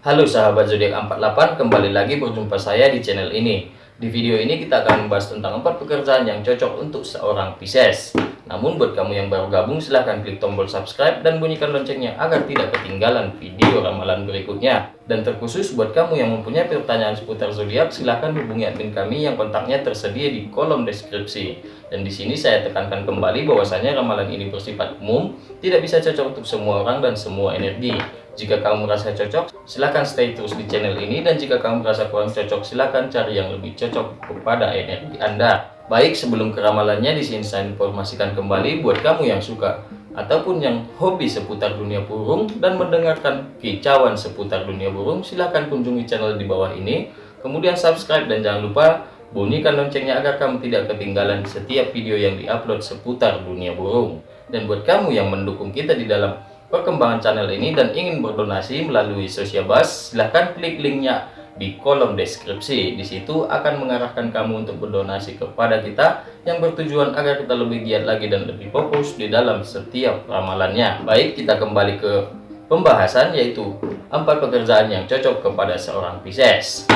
Halo sahabat zodiak 48, kembali lagi berjumpa saya di channel ini. Di video ini kita akan membahas tentang empat pekerjaan yang cocok untuk seorang Pisces. Namun buat kamu yang baru gabung silahkan klik tombol subscribe dan bunyikan loncengnya agar tidak ketinggalan video ramalan berikutnya. Dan terkhusus buat kamu yang mempunyai pertanyaan seputar zodiak silahkan hubungi admin kami yang kontaknya tersedia di kolom deskripsi. Dan di sini saya tekankan kembali bahwasanya ramalan ini bersifat umum, tidak bisa cocok untuk semua orang dan semua energi. Jika kamu merasa cocok, silahkan stay terus di channel ini dan jika kamu merasa kurang cocok, silahkan cari yang lebih cocok kepada energi Anda. Baik, sebelum keramalannya di sini saya informasikan kembali buat kamu yang suka ataupun yang hobi seputar dunia burung dan mendengarkan kicauan seputar dunia burung, silahkan kunjungi channel di bawah ini. Kemudian subscribe dan jangan lupa bunyikan loncengnya agar kamu tidak ketinggalan setiap video yang diupload seputar dunia burung. Dan buat kamu yang mendukung kita di dalam perkembangan channel ini dan ingin berdonasi melalui Social Bus, silahkan klik linknya di kolom deskripsi. Di situ akan mengarahkan kamu untuk berdonasi kepada kita yang bertujuan agar kita lebih giat lagi dan lebih fokus di dalam setiap ramalannya. Baik, kita kembali ke pembahasan yaitu empat pekerjaan yang cocok kepada seorang Pisces.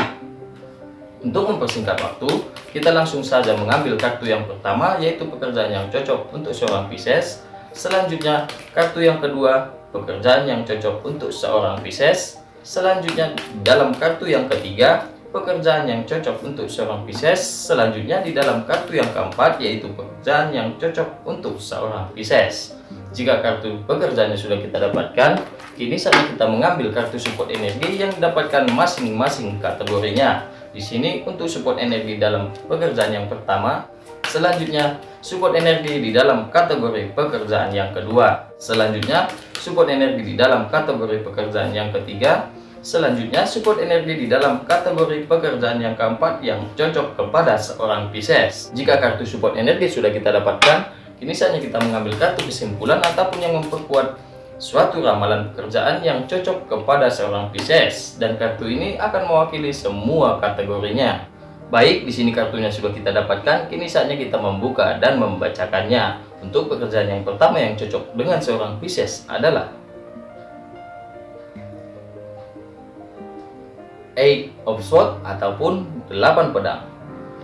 Untuk mempersingkat waktu, kita langsung saja mengambil kartu yang pertama yaitu pekerjaan yang cocok untuk seorang Pisces Selanjutnya, kartu yang kedua, pekerjaan yang cocok untuk seorang Pisces. Selanjutnya, dalam kartu yang ketiga, pekerjaan yang cocok untuk seorang Pisces. Selanjutnya, di dalam kartu yang keempat, yaitu pekerjaan yang cocok untuk seorang Pisces. Jika kartu pekerjaannya sudah kita dapatkan, kini saatnya kita mengambil kartu support energi yang didapatkan masing-masing kategorinya. Di sini untuk support energi dalam pekerjaan yang pertama, Selanjutnya, support energi di dalam kategori pekerjaan yang kedua. Selanjutnya, support energi di dalam kategori pekerjaan yang ketiga. Selanjutnya, support energi di dalam kategori pekerjaan yang keempat yang cocok kepada seorang Pisces. Jika kartu support energi sudah kita dapatkan, kini saatnya kita mengambil kartu kesimpulan ataupun yang memperkuat suatu ramalan pekerjaan yang cocok kepada seorang Pisces. Dan kartu ini akan mewakili semua kategorinya. Baik, di sini kartunya sudah kita dapatkan, kini saatnya kita membuka dan membacakannya. Untuk pekerjaan yang pertama yang cocok dengan seorang Pisces adalah Eight of Swords ataupun delapan pedang.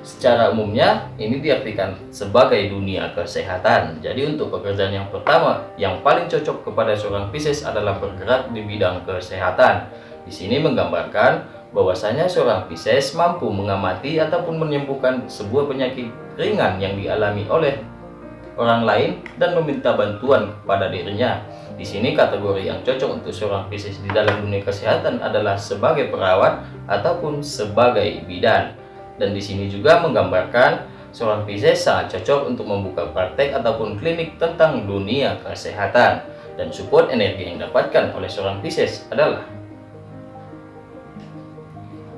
Secara umumnya, ini diartikan sebagai dunia kesehatan. Jadi untuk pekerjaan yang pertama, yang paling cocok kepada seorang Pisces adalah bergerak di bidang kesehatan. Di sini menggambarkan bahwasanya seorang Pisces mampu mengamati ataupun menyembuhkan sebuah penyakit ringan yang dialami oleh orang lain dan meminta bantuan kepada dirinya. Di sini kategori yang cocok untuk seorang Pisces di dalam dunia kesehatan adalah sebagai perawat ataupun sebagai bidan. Dan di sini juga menggambarkan seorang Pisces cocok untuk membuka praktek ataupun klinik tentang dunia kesehatan. Dan support energi yang didapatkan oleh seorang Pisces adalah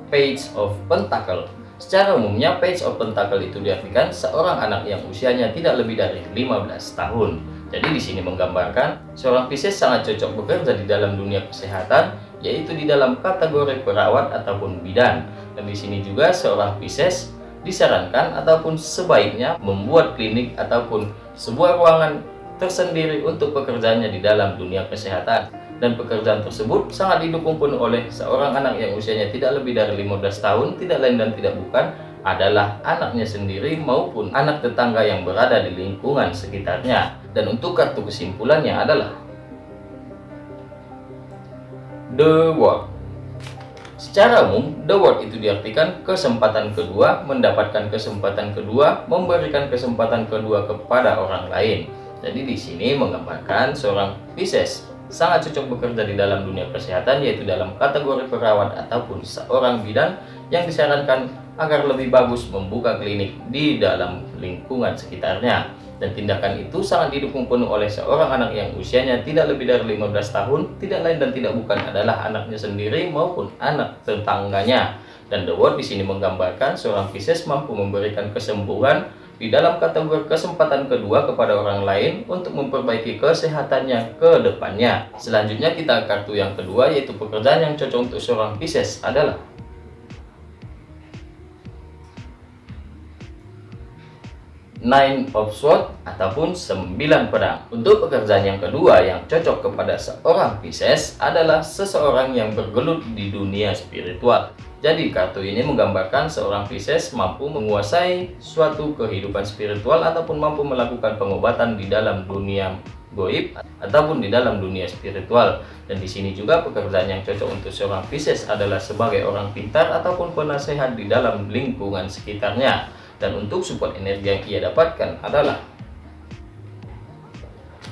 Page of Pentacle. Secara umumnya, Page of Pentacle itu diartikan seorang anak yang usianya tidak lebih dari 15 tahun. Jadi di sini menggambarkan seorang Pisces sangat cocok bekerja di dalam dunia kesehatan, yaitu di dalam kategori perawat ataupun bidan. Dan di sini juga seorang Pisces disarankan ataupun sebaiknya membuat klinik ataupun sebuah ruangan tersendiri untuk pekerjaannya di dalam dunia kesehatan dan pekerjaan tersebut sangat didukung penuh oleh seorang anak yang usianya tidak lebih dari 15 tahun, tidak lain dan tidak bukan adalah anaknya sendiri maupun anak tetangga yang berada di lingkungan sekitarnya. Dan untuk kartu kesimpulannya adalah The World. Secara umum, The World itu diartikan kesempatan kedua, mendapatkan kesempatan kedua, memberikan kesempatan kedua kepada orang lain. Jadi di sini menggambarkan seorang Pisces sangat cocok bekerja di dalam dunia kesehatan yaitu dalam kategori perawat ataupun seorang bidan yang disarankan agar lebih bagus membuka klinik di dalam lingkungan sekitarnya dan tindakan itu sangat didukung penuh oleh seorang anak yang usianya tidak lebih dari 15 tahun tidak lain dan tidak bukan adalah anaknya sendiri maupun anak tetangganya dan The Word di sini menggambarkan seorang Pisces mampu memberikan kesembuhan di dalam kategori kesempatan kedua kepada orang lain untuk memperbaiki kesehatannya ke depannya. Selanjutnya kita kartu yang kedua yaitu pekerjaan yang cocok untuk seorang Pisces adalah Nine of Swords ataupun sembilan pedang. Untuk pekerjaan yang kedua yang cocok kepada seorang Pisces adalah seseorang yang bergelut di dunia spiritual. Jadi kartu ini menggambarkan seorang Pisces mampu menguasai suatu kehidupan spiritual ataupun mampu melakukan pengobatan di dalam dunia goib ataupun di dalam dunia spiritual. Dan di sini juga pekerjaan yang cocok untuk seorang Pisces adalah sebagai orang pintar ataupun penasehat di dalam lingkungan sekitarnya dan untuk support energi yang ia dapatkan adalah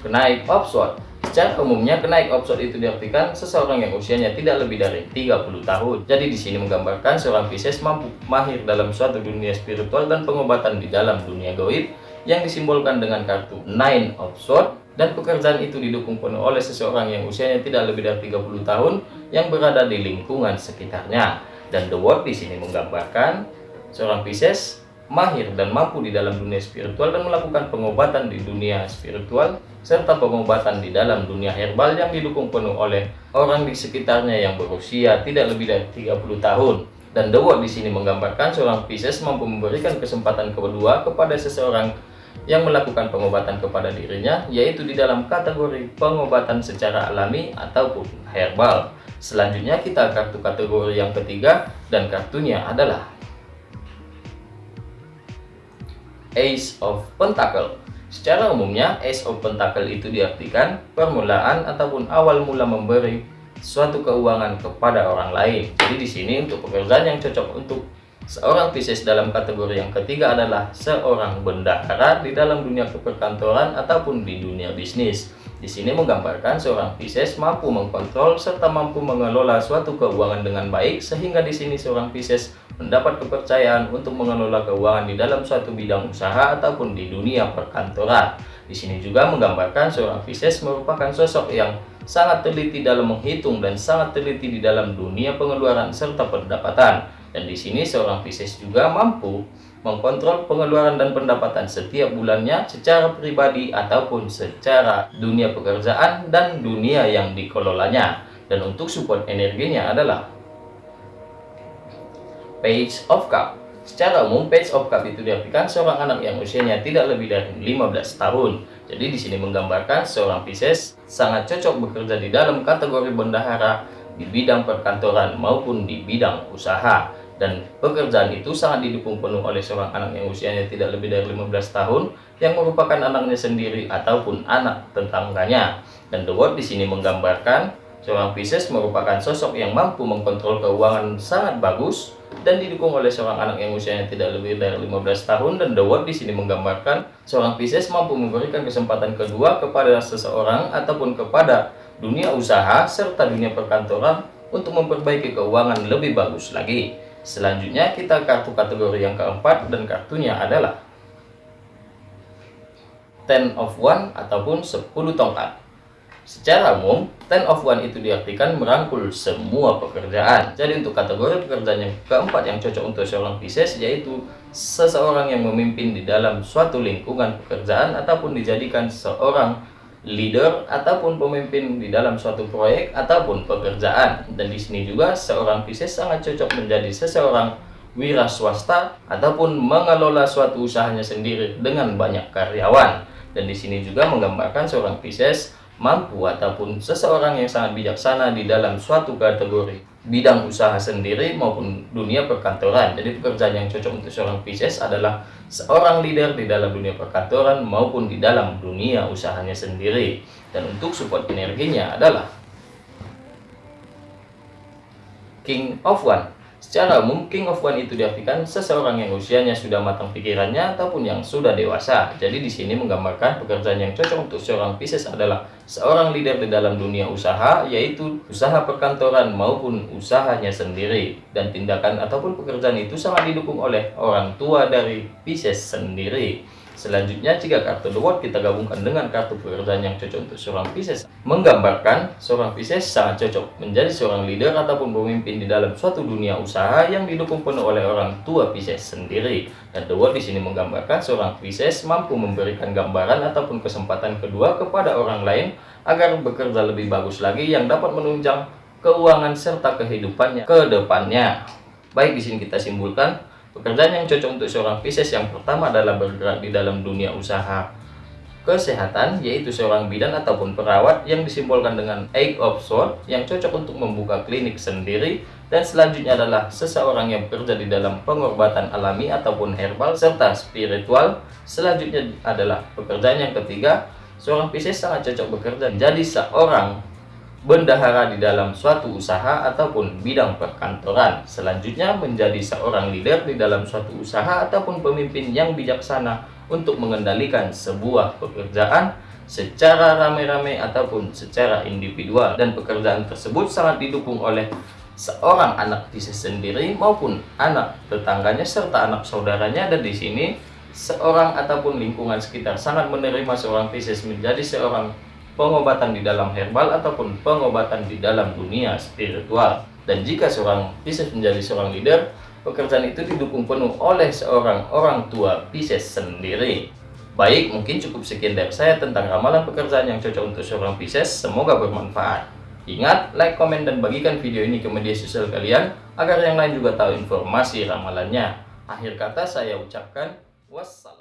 kenaik offshore Secara umumnya kenaik offshore itu diartikan seseorang yang usianya tidak lebih dari 30 tahun. Jadi di sini menggambarkan seorang Pisces mampu mahir dalam suatu dunia spiritual dan pengobatan di dalam dunia goib yang disimbolkan dengan kartu Nine of Swords dan pekerjaan itu didukung penuh oleh seseorang yang usianya tidak lebih dari 30 tahun yang berada di lingkungan sekitarnya. Dan The World di sini menggambarkan seorang Pisces mahir dan mampu di dalam dunia spiritual dan melakukan pengobatan di dunia spiritual serta pengobatan di dalam dunia herbal yang didukung penuh oleh orang di sekitarnya yang berusia tidak lebih dari 30 tahun. Dan World di sini menggambarkan seorang Pisces mampu memberikan kesempatan kedua kepada seseorang yang melakukan pengobatan kepada dirinya, yaitu di dalam kategori pengobatan secara alami ataupun herbal. Selanjutnya kita kartu kategori yang ketiga dan kartunya adalah Ace of Pentacle. Secara umumnya, Ace of Pentacle itu diartikan permulaan ataupun awal mula memberi suatu keuangan kepada orang lain. Jadi di sini untuk pekerjaan yang cocok untuk seorang Pisces dalam kategori yang ketiga adalah seorang bendahara di dalam dunia keperkantoran ataupun di dunia bisnis. Di sini menggambarkan seorang Pisces mampu mengkontrol serta mampu mengelola suatu keuangan dengan baik sehingga di sini seorang Pisces mendapat kepercayaan untuk mengelola keuangan di dalam suatu bidang usaha ataupun di dunia perkantoran. Di sini juga menggambarkan seorang Pisces merupakan sosok yang sangat teliti dalam menghitung dan sangat teliti di dalam dunia pengeluaran serta pendapatan. Dan di sini seorang Pisces juga mampu mengkontrol pengeluaran dan pendapatan setiap bulannya secara pribadi ataupun secara dunia pekerjaan dan dunia yang dikelolanya. Dan untuk support energinya adalah Page of Cup. Secara umum, Page of Cup itu diartikan seorang anak yang usianya tidak lebih dari 15 tahun. Jadi di sini menggambarkan seorang Pisces sangat cocok bekerja di dalam kategori bendahara di bidang perkantoran maupun di bidang usaha dan pekerjaan itu sangat didukung penuh oleh seorang anak yang usianya tidak lebih dari 15 tahun yang merupakan anaknya sendiri ataupun anak tetangganya. Dan The World di sini menggambarkan seorang Pisces merupakan sosok yang mampu mengkontrol keuangan sangat bagus dan didukung oleh seorang anak yang usianya tidak lebih dari 15 tahun dan The World di sini menggambarkan seorang Pisces mampu memberikan kesempatan kedua kepada seseorang ataupun kepada dunia usaha serta dunia perkantoran untuk memperbaiki keuangan lebih bagus lagi. Selanjutnya kita kartu kategori yang keempat dan kartunya adalah Ten of One ataupun 10 tongkat. Secara umum, Ten of One itu diartikan merangkul semua pekerjaan. Jadi untuk kategori pekerjaan yang keempat yang cocok untuk seorang Pisces yaitu seseorang yang memimpin di dalam suatu lingkungan pekerjaan ataupun dijadikan seorang leader ataupun pemimpin di dalam suatu proyek ataupun pekerjaan. Dan di sini juga seorang Pisces sangat cocok menjadi seseorang wira swasta ataupun mengelola suatu usahanya sendiri dengan banyak karyawan. Dan di sini juga menggambarkan seorang Pisces mampu ataupun seseorang yang sangat bijaksana di dalam suatu kategori bidang usaha sendiri maupun dunia perkantoran. Jadi pekerjaan yang cocok untuk seorang Pisces adalah seorang leader di dalam dunia perkantoran maupun di dalam dunia usahanya sendiri. Dan untuk support energinya adalah King of One Secara umum, King of One itu diartikan seseorang yang usianya sudah matang pikirannya ataupun yang sudah dewasa. Jadi di sini menggambarkan pekerjaan yang cocok untuk seorang Pisces adalah seorang leader di dalam dunia usaha, yaitu usaha perkantoran maupun usahanya sendiri. Dan tindakan ataupun pekerjaan itu sangat didukung oleh orang tua dari Pisces sendiri. Selanjutnya, jika kartu The kita gabungkan dengan kartu pekerjaan yang cocok untuk seorang Pisces, menggambarkan seorang Pisces sangat cocok menjadi seorang leader ataupun pemimpin di dalam suatu dunia usaha yang didukung penuh oleh orang tua Pisces sendiri. Dan The World di sini menggambarkan seorang Pisces mampu memberikan gambaran ataupun kesempatan kedua kepada orang lain agar bekerja lebih bagus lagi yang dapat menunjang keuangan serta kehidupannya ke depannya. Baik di sini kita simpulkan Pekerjaan yang cocok untuk seorang Pisces yang pertama adalah bergerak di dalam dunia usaha kesehatan, yaitu seorang bidan ataupun perawat yang disimbolkan dengan Eight of Swords yang cocok untuk membuka klinik sendiri dan selanjutnya adalah seseorang yang bekerja di dalam pengobatan alami ataupun herbal serta spiritual. Selanjutnya adalah pekerjaan yang ketiga, seorang Pisces sangat cocok bekerja menjadi seorang bendahara di dalam suatu usaha ataupun bidang perkantoran. Selanjutnya menjadi seorang leader di dalam suatu usaha ataupun pemimpin yang bijaksana untuk mengendalikan sebuah pekerjaan secara rame-rame ataupun secara individual dan pekerjaan tersebut sangat didukung oleh seorang anak Pisces sendiri maupun anak tetangganya serta anak saudaranya dan di sini seorang ataupun lingkungan sekitar sangat menerima seorang Pisces menjadi seorang pengobatan di dalam herbal ataupun pengobatan di dalam dunia spiritual. Dan jika seorang Pisces menjadi seorang leader, pekerjaan itu didukung penuh oleh seorang orang tua Pisces sendiri. Baik, mungkin cukup sekian dari saya tentang ramalan pekerjaan yang cocok untuk seorang Pisces. Semoga bermanfaat. Ingat, like, komen, dan bagikan video ini ke media sosial kalian agar yang lain juga tahu informasi ramalannya. Akhir kata saya ucapkan wassalam.